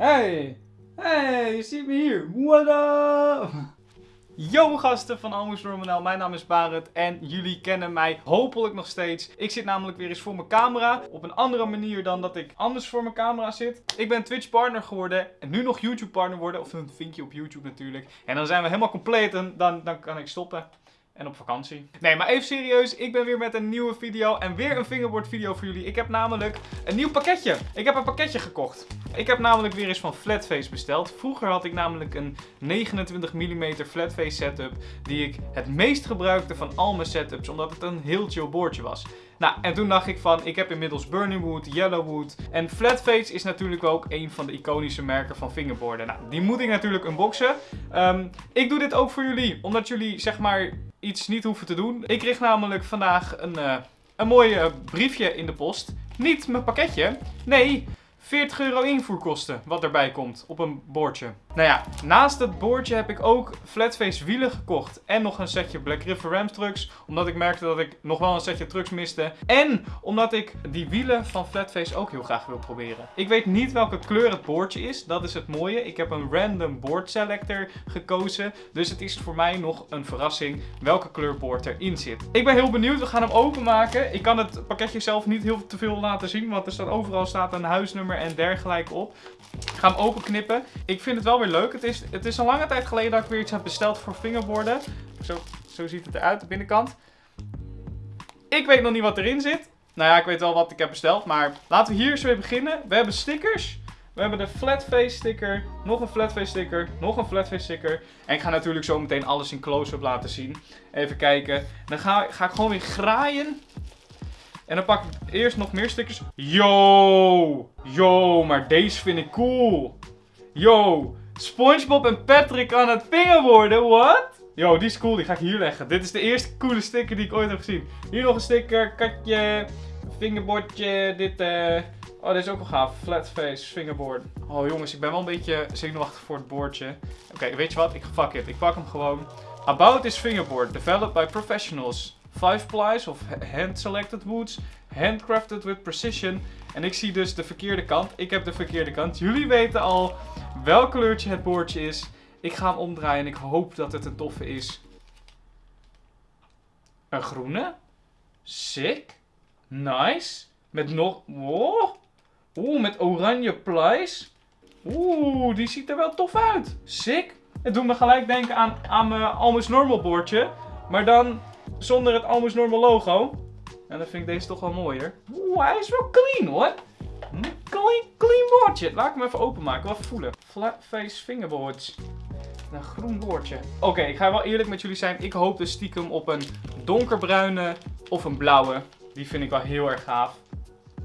Hey, hey, je ziet me hier. What up? Yo gasten van Almost Normal, mijn naam is Barend en jullie kennen mij hopelijk nog steeds. Ik zit namelijk weer eens voor mijn camera, op een andere manier dan dat ik anders voor mijn camera zit. Ik ben Twitch partner geworden en nu nog YouTube partner worden, of een vinkje op YouTube natuurlijk. En dan zijn we helemaal compleet en dan, dan kan ik stoppen. En op vakantie. Nee, maar even serieus. Ik ben weer met een nieuwe video. En weer een fingerboard video voor jullie. Ik heb namelijk een nieuw pakketje. Ik heb een pakketje gekocht. Ik heb namelijk weer eens van Flatface besteld. Vroeger had ik namelijk een 29 mm Flatface setup. Die ik het meest gebruikte van al mijn setups. Omdat het een heel chill boordje was. Nou, en toen dacht ik van, ik heb inmiddels Burning Wood, Yellow Wood. En Flatface is natuurlijk ook een van de iconische merken van fingerboarden. Nou, die moet ik natuurlijk unboxen. Um, ik doe dit ook voor jullie, omdat jullie zeg maar iets niet hoeven te doen. Ik kreeg namelijk vandaag een, uh, een mooi uh, briefje in de post. Niet mijn pakketje. Nee, 40 euro invoerkosten wat erbij komt op een bordje. Nou ja, naast het bordje heb ik ook flatface wielen gekocht. En nog een setje Black River Ram trucks. Omdat ik merkte dat ik nog wel een setje trucks miste. En omdat ik die wielen van flatface ook heel graag wil proberen. Ik weet niet welke kleur het boordje is. Dat is het mooie. Ik heb een random board selector gekozen. Dus het is voor mij nog een verrassing welke kleur boord erin zit. Ik ben heel benieuwd. We gaan hem openmaken. Ik kan het pakketje zelf niet heel te veel laten zien. Want er staat overal staat een huisnummer en dergelijke op. Ga hem openknippen. Ik vind het wel weer leuk. Het is, het is een lange tijd geleden dat ik weer iets heb besteld voor fingerboarden. Zo, zo ziet het eruit, de binnenkant. Ik weet nog niet wat erin zit. Nou ja, ik weet wel wat ik heb besteld. Maar laten we hier eens weer beginnen. We hebben stickers. We hebben de flatface sticker, nog een flatface sticker, nog een flatface sticker. En ik ga natuurlijk zo meteen alles in close-up laten zien. Even kijken. Dan ga, ga ik gewoon weer graaien en dan pak ik eerst nog meer stickers. Yo! Yo, maar deze vind ik cool. Yo, Spongebob en Patrick aan het worden. What? Yo, die is cool. Die ga ik hier leggen. Dit is de eerste coole sticker die ik ooit heb gezien. Hier nog een sticker, katje, fingerboardje, dit eh... Oh, dit is ook wel gaaf. Flatface, fingerboard. Oh jongens, ik ben wel een beetje zenuwachtig voor het boordje. Oké, weet je wat? Ik fuck it. Ik pak hem gewoon. About this fingerboard, developed by professionals. 5 plies of hand selected woods, handcrafted with precision. En ik zie dus de verkeerde kant. Ik heb de verkeerde kant. Jullie weten al welk kleurtje het boordje is. Ik ga hem omdraaien en ik hoop dat het een toffe is. Een groene. Sick. Nice. Met nog... Oh. Oeh, met oranje plies. Oeh, die ziet er wel tof uit. Sick. Het doet me gelijk denken aan, aan mijn Almost Normal boordje. Maar dan zonder het Almost Normal logo. En dan vind ik deze toch wel mooier. Oeh, hij is wel clean hoor. Clean, clean boordje. Laat ik hem even openmaken. Even voelen. Flat face fingerboards. Een groen boordje. Oké, ik ga wel eerlijk met jullie zijn. Ik hoop dus stiekem op een donkerbruine of een blauwe. Die vind ik wel heel erg gaaf.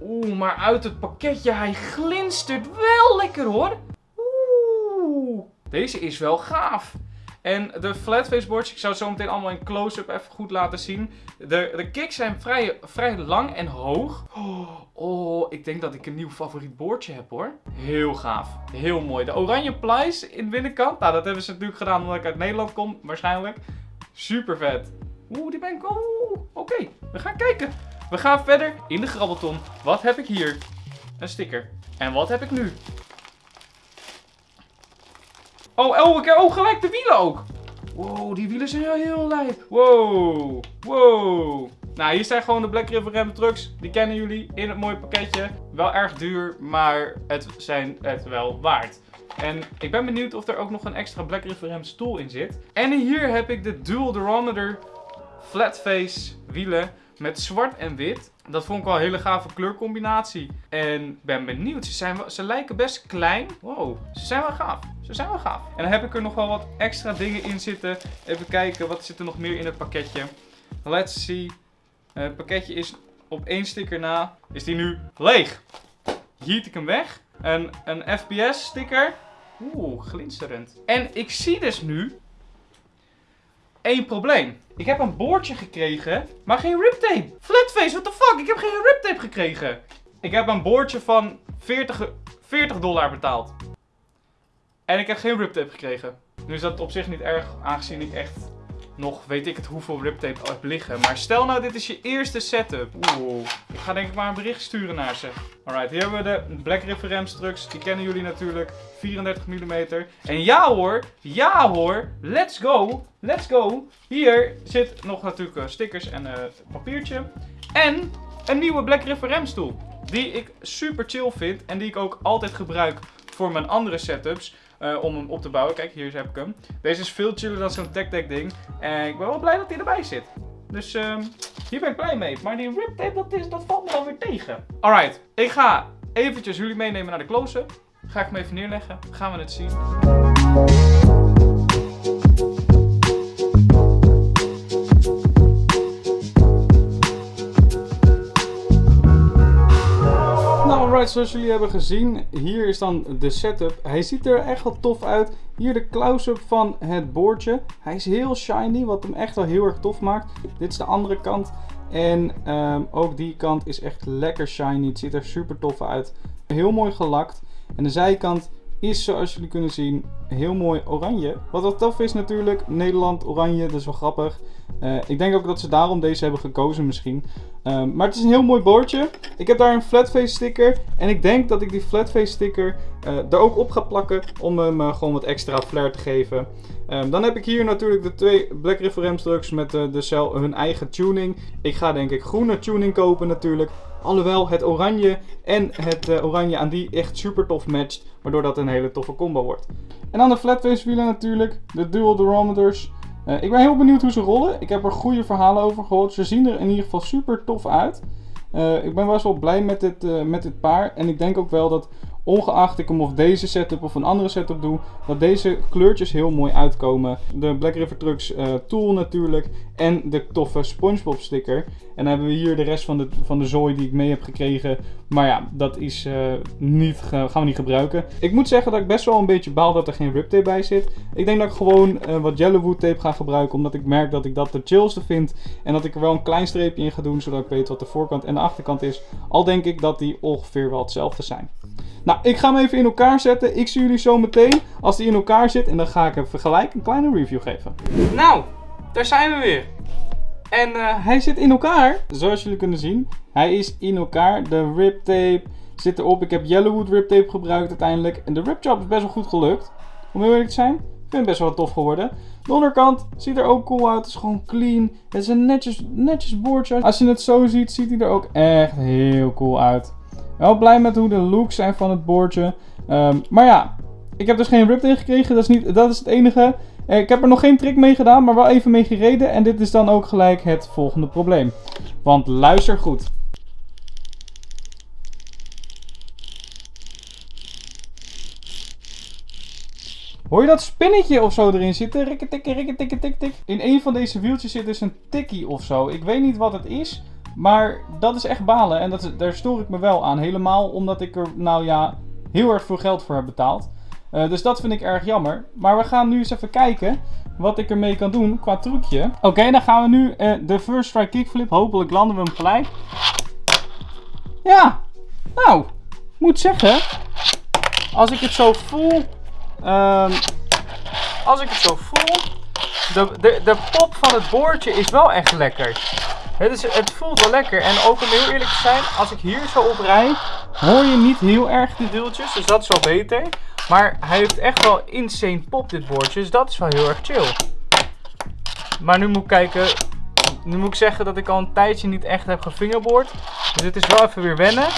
Oeh, maar uit het pakketje, hij glinstert wel lekker hoor. Oeh, deze is wel gaaf. En de flatface boards, ik zou het zo meteen allemaal in close-up even goed laten zien. De, de kicks zijn vrij, vrij lang en hoog. Oh, ik denk dat ik een nieuw favoriet boordje heb hoor. Heel gaaf. Heel mooi. De oranje plies in de binnenkant. Nou, dat hebben ze natuurlijk gedaan omdat ik uit Nederland kom, waarschijnlijk. Super vet. Oeh, die ben ik... Oeh, oké. We gaan kijken. We gaan verder in de grabbelton. Wat heb ik hier? Een sticker. En wat heb ik nu? Oh, oh, ik oh, gelijk de wielen ook. Wow, die wielen zijn heel lijp. Wow, wow. Nou, hier zijn gewoon de Black River Ram trucks. Die kennen jullie in het mooie pakketje. Wel erg duur, maar het zijn het wel waard. En ik ben benieuwd of er ook nog een extra Black River Ram stoel in zit. En hier heb ik de Dual Durometer Flatface wielen met zwart en wit. Dat vond ik wel een hele gave kleurcombinatie. En ben benieuwd. Ze, zijn, ze lijken best klein. Wow, ze zijn wel gaaf. Ze zijn wel gaaf. En dan heb ik er nog wel wat extra dingen in zitten. Even kijken, wat zit er nog meer in het pakketje? Let's see. Eh, het pakketje is op één sticker na. Is die nu leeg. Hiet ik hem weg. En een FPS sticker. Oeh, glinsterend. En ik zie dus nu één probleem. Ik heb een boordje gekregen, maar geen riptape. Flatface, what the fuck? Ik heb geen riptape gekregen. Ik heb een boordje van 40, 40 dollar betaald. En ik heb geen riptape gekregen. Nu is dat op zich niet erg, aangezien ik echt nog weet ik het hoeveel riptape heb liggen. Maar stel nou dit is je eerste setup. Oeh, ik ga denk ik maar een bericht sturen naar ze. Alright, hier hebben we de Black River Remstrucks. Die kennen jullie natuurlijk. 34 mm. En ja hoor, ja hoor, let's go, let's go. Hier zit nog natuurlijk uh, stickers en uh, papiertje. En een nieuwe Black River remstoel. Die ik super chill vind en die ik ook altijd gebruik voor mijn andere setups. Uh, om hem op te bouwen. Kijk, hier heb ik hem. Deze is veel chiller dan zo'n tech ding. En ik ben wel blij dat hij erbij zit. Dus uh, hier ben ik blij mee. Maar die rip tape, dat, is, dat valt me alweer tegen. Alright, ik ga eventjes jullie meenemen naar de close-up. Ga ik hem even neerleggen. Gaan we het zien. Zoals jullie hebben gezien, hier is dan de setup. Hij ziet er echt wel tof uit. Hier de close-up van het boordje. Hij is heel shiny, wat hem echt wel heel erg tof maakt. Dit is de andere kant. En um, ook die kant is echt lekker shiny. Het ziet er super tof uit. Heel mooi gelakt. En de zijkant is zoals jullie kunnen zien heel mooi oranje. Wat wel tof is natuurlijk, Nederland oranje, dat is wel grappig. Uh, ik denk ook dat ze daarom deze hebben gekozen misschien. Um, maar het is een heel mooi boordje. Ik heb daar een flatface sticker. En ik denk dat ik die flatface sticker uh, er ook op ga plakken om hem uh, gewoon wat extra flair te geven. Um, dan heb ik hier natuurlijk de twee Black River Remstrucks met de cel hun eigen tuning. Ik ga denk ik groene tuning kopen natuurlijk. Alhoewel het oranje en het oranje aan die echt super tof matcht. Waardoor dat een hele toffe combo wordt. En dan de flatface wielen natuurlijk. De dual durometers. Uh, ik ben heel benieuwd hoe ze rollen. Ik heb er goede verhalen over gehoord. Ze zien er in ieder geval super tof uit. Uh, ik ben best wel blij met dit, met dit paar. En ik denk ook wel dat ongeacht ik hem of deze setup of een andere setup doe, dat deze kleurtjes heel mooi uitkomen. De Black River Trucks uh, tool natuurlijk en de toffe Spongebob sticker. En dan hebben we hier de rest van de, van de zooi die ik mee heb gekregen. Maar ja, dat is, uh, niet, gaan we niet gebruiken. Ik moet zeggen dat ik best wel een beetje baal dat er geen rip tape bij zit. Ik denk dat ik gewoon uh, wat Yellowwood tape ga gebruiken. Omdat ik merk dat ik dat de chillste vind. En dat ik er wel een klein streepje in ga doen. Zodat ik weet wat de voorkant en de achterkant is. Al denk ik dat die ongeveer wel hetzelfde zijn. Nou, ik ga hem even in elkaar zetten. Ik zie jullie zo meteen als die in elkaar zit. En dan ga ik even gelijk een kleine review geven. Nou, daar zijn we weer. En uh, hij zit in elkaar, zoals jullie kunnen zien. Hij is in elkaar. De rip tape zit erop. Ik heb Yellowwood rip tape gebruikt uiteindelijk. En de rip job is best wel goed gelukt. Om heel eerlijk te zijn. Ik vind het best wel tof geworden. De onderkant ziet er ook cool uit. Het is gewoon clean. Het is een netjes, netjes boordje. Als je het zo ziet, ziet hij er ook echt heel cool uit. Wel blij met hoe de looks zijn van het boordje. Um, maar ja, ik heb dus geen rip in gekregen. Dat is, niet, dat is het enige. Eh, ik heb er nog geen trick mee gedaan, maar wel even mee gereden. En dit is dan ook gelijk het volgende probleem. Want luister goed. Hoor je dat spinnetje of zo erin zitten? Rikke tikke, rikke tikke, tik tik. In een van deze wieltjes zit dus een tikkie of zo. Ik weet niet wat het is. Maar dat is echt balen en dat daar stoor ik me wel aan. Helemaal omdat ik er, nou ja, heel erg veel geld voor heb betaald. Uh, dus dat vind ik erg jammer. Maar we gaan nu eens even kijken wat ik ermee kan doen qua trucje. Oké, dan gaan we nu uh, de first strike kickflip. Hopelijk landen we hem gelijk. Ja, nou, moet zeggen, als ik het zo voel, um, als ik het zo voel, de, de, de pop van het boordje is wel echt lekker. Het, is, het voelt wel lekker. En ook om heel eerlijk te zijn, als ik hier zo op rij, hoor je niet heel erg de duwtjes. Dus dat is wel beter. Maar hij heeft echt wel insane pop dit boordje. Dus dat is wel heel erg chill. Maar nu moet ik kijken. Nu moet ik zeggen dat ik al een tijdje niet echt heb gefingerboard. Dus dit is wel even weer wennen.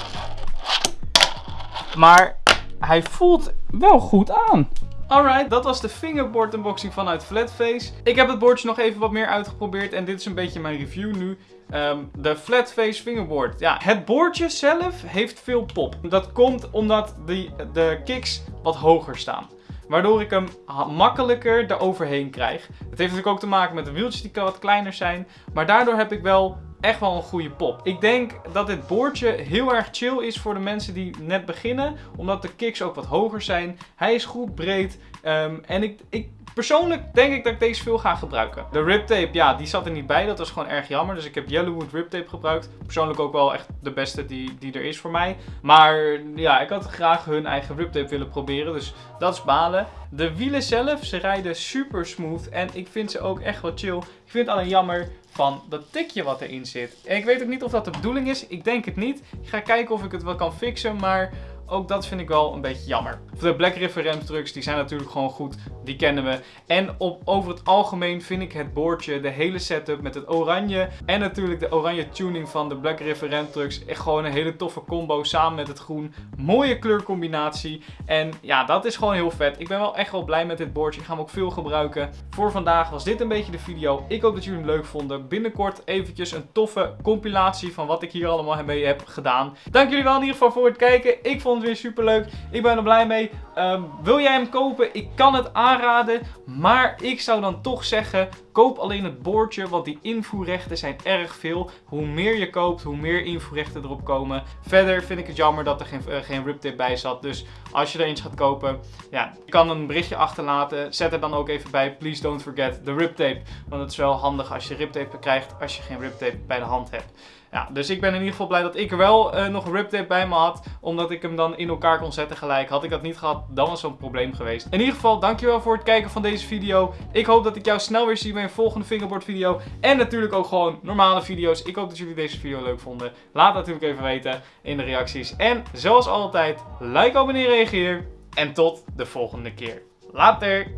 Maar hij voelt wel goed aan. Alright, dat was de fingerboard unboxing vanuit Flatface. Ik heb het boordje nog even wat meer uitgeprobeerd en dit is een beetje mijn review nu. Um, de Flatface fingerboard. Ja, het boordje zelf heeft veel pop. Dat komt omdat die, de kicks wat hoger staan. Waardoor ik hem makkelijker eroverheen krijg. Het heeft natuurlijk ook te maken met de wieltjes die wat kleiner zijn. Maar daardoor heb ik wel echt wel een goede pop. Ik denk dat dit boordje heel erg chill is voor de mensen die net beginnen. Omdat de kicks ook wat hoger zijn. Hij is goed breed. Um, en ik, ik Persoonlijk denk ik dat ik deze veel ga gebruiken. De riptape, ja, die zat er niet bij. Dat was gewoon erg jammer. Dus ik heb Yellowwood riptape gebruikt. Persoonlijk ook wel echt de beste die, die er is voor mij. Maar ja, ik had graag hun eigen riptape willen proberen. Dus dat is balen. De wielen zelf, ze rijden super smooth. En ik vind ze ook echt wel chill. Ik vind het alleen jammer van dat tikje wat erin zit. En ik weet ook niet of dat de bedoeling is. Ik denk het niet. Ik ga kijken of ik het wel kan fixen. Maar ook dat vind ik wel een beetje jammer. De Black River remtrucks, die zijn natuurlijk gewoon goed. Die kennen we. En op, over het algemeen vind ik het boordje, de hele setup met het oranje. En natuurlijk de oranje tuning van de Black River remtrucks. Echt gewoon een hele toffe combo samen met het groen. Mooie kleurcombinatie. En ja, dat is gewoon heel vet. Ik ben wel echt wel blij met dit boordje. Ik ga hem ook veel gebruiken. Voor vandaag was dit een beetje de video. Ik hoop dat jullie hem leuk vonden. Binnenkort eventjes een toffe compilatie van wat ik hier allemaal mee heb gedaan. Dank jullie wel in ieder geval voor het kijken. Ik vond weer super leuk. Ik ben er blij mee. Ehm, wil jij hem kopen? Ik kan het aanraden. Maar ik zou dan toch zeggen, koop alleen het boordje. Want die invoerrechten zijn erg veel. Hoe meer je koopt, hoe meer invoerrechten erop komen. Verder vind ik het jammer dat er geen, uh, geen riptape bij zat. Dus als je er eentje gaat kopen, ja, kan een berichtje achterlaten. Zet er dan ook even bij, please don't forget the riptape. Want het is wel handig als je riptape krijgt als je geen riptape bij de hand hebt. Ja, dus ik ben in ieder geval blij dat ik er wel uh, nog riptape bij me had. Omdat ik hem dan in elkaar kon zetten gelijk. Had ik dat niet gehad, dan was zo'n probleem geweest. In ieder geval, dankjewel voor het kijken van deze video. Ik hoop dat ik jou snel weer zie bij een volgende fingerboard video. En natuurlijk ook gewoon normale video's. Ik hoop dat jullie deze video leuk vonden. Laat natuurlijk even weten in de reacties. En zoals altijd, like, abonneer, reageer. En tot de volgende keer. Later!